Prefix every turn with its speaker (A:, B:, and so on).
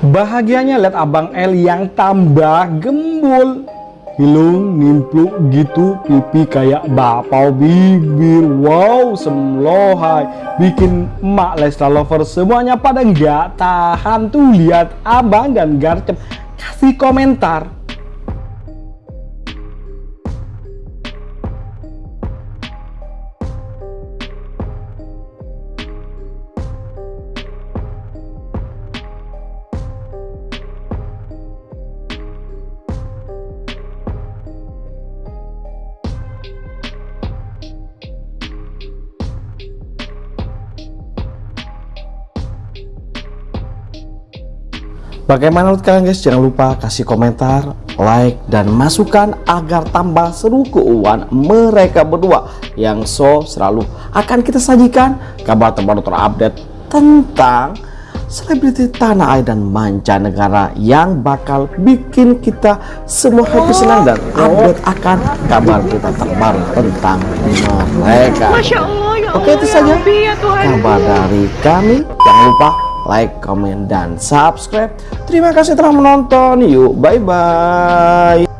A: Bahagianya lihat Abang L yang tambah gembul. Hilung, nimpluk gitu, pipi kayak bapau bibir. Wow, semlohai. Bikin emak Lesta Lover semuanya pada nggak tahan tuh lihat abang dan Garcep kasih komentar. Bagaimana menurut kalian guys? Jangan lupa kasih komentar, like, dan masukan agar tambah seru keuangan mereka berdua yang so selalu akan kita sajikan kabar terbaru terupdate tentang selebriti tanah air dan mancanegara yang bakal bikin kita semua happy senang dan update akan kabar kita terbaru tentang mereka.
B: Ya
A: Oke itu
B: Allah,
A: saja
B: ya ya
A: kabar dari kami. Jangan lupa like, komen, dan subscribe. Terima kasih telah menonton. Yuk, bye-bye.